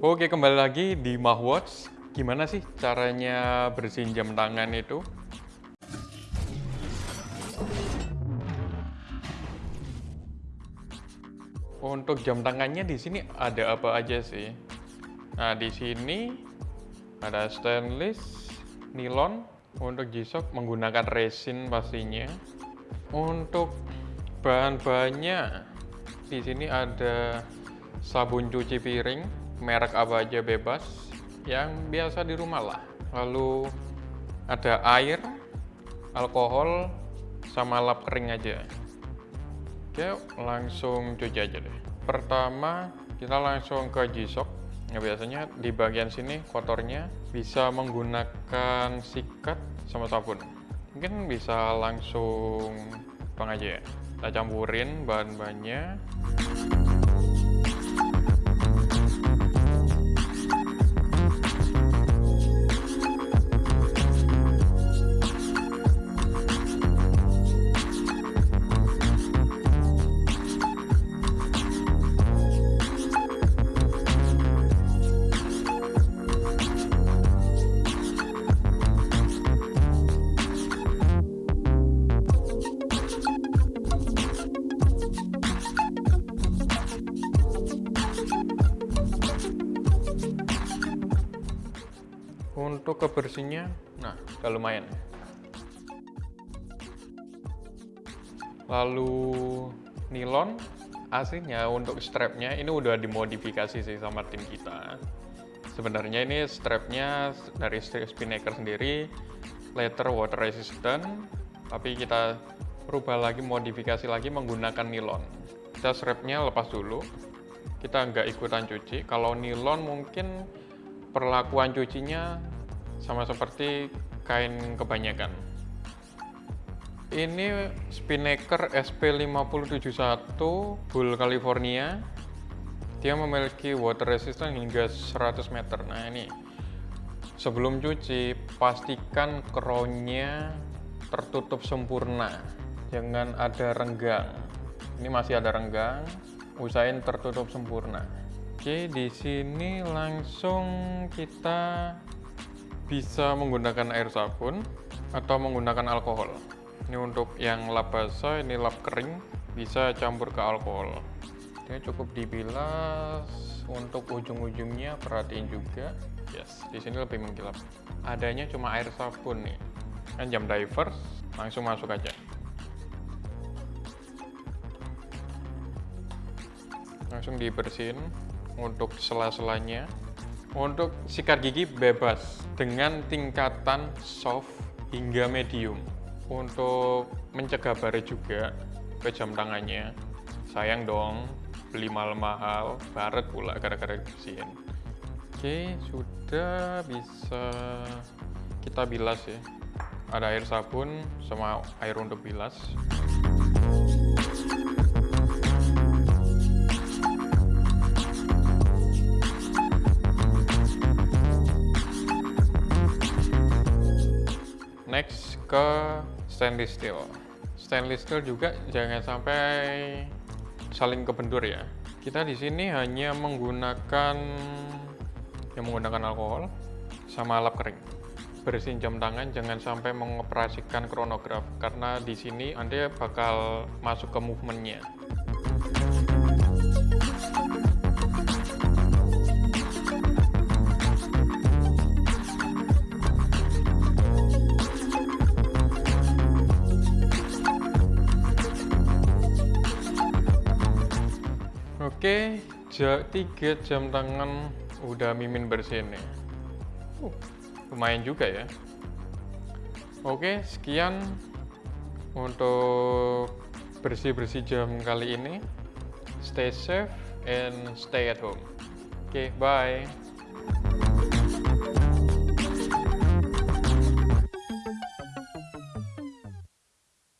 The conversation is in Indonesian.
Oke, kembali lagi di Mahwatch. Gimana sih caranya bersihin jam tangan itu? Untuk jam tangannya di sini ada apa aja sih? Nah, di sini ada stainless, nilon, untuk G-Shock menggunakan resin pastinya. Untuk bahan-bahannya di sini ada sabun cuci piring, merek apa aja bebas, yang biasa di rumah lah. Lalu ada air, alkohol, sama lap kering aja. Oke, langsung cuci aja deh. Pertama, kita langsung ke G-Shock. Nah, biasanya di bagian sini kotornya bisa menggunakan sikat sama sabun. Mungkin bisa langsung bang aja ya. Kita campurin bahan-bahannya. Untuk kebersihannya, nah, udah lumayan. Lalu nilon, aslinya untuk strapnya ini udah dimodifikasi sih sama tim kita. Sebenarnya ini strapnya dari Spinnaker sendiri, letter water resistant, tapi kita rubah lagi, modifikasi lagi menggunakan nilon. Kita strapnya lepas dulu, kita nggak ikutan cuci. Kalau nilon mungkin perlakuan cucinya sama seperti kain kebanyakan. Ini Spinnaker SP5071 Bull California. Dia memiliki water resistant hingga 100 meter. Nah ini, sebelum cuci, pastikan crownnya tertutup sempurna. Jangan ada renggang. Ini masih ada renggang, usahain tertutup sempurna. Oke, di sini langsung kita bisa menggunakan air sabun atau menggunakan alkohol. Ini untuk yang lap basah, ini lap kering, bisa campur ke alkohol. Ini cukup dibilas, untuk ujung-ujungnya perhatiin juga. Yes, di sini lebih mengkilap. Adanya cuma air sabun nih. Kan jam divers, langsung masuk aja. Langsung dibersihin untuk sela-selanya. Untuk sikat gigi bebas dengan tingkatan soft hingga medium. Untuk mencegah baret juga ke jam tangannya. Sayang dong, beli mahal-mahal, baret pula gara-gara dibersihin. Oke, sudah bisa kita bilas ya. Ada air sabun sama air untuk bilas. Ke stainless steel. Stainless steel juga jangan sampai saling kebentur ya. Kita di sini hanya menggunakan yang menggunakan alkohol sama lap kering. Bersihin jam tangan jangan sampai mengoperasikan kronograf karena di sini anda bakal masuk ke movementnya Oke, tiga jam tangan udah mimin bersih nih. Uh, lumayan juga ya. Oke, sekian untuk bersih-bersih jam kali ini. Stay safe and stay at home. Oke, bye.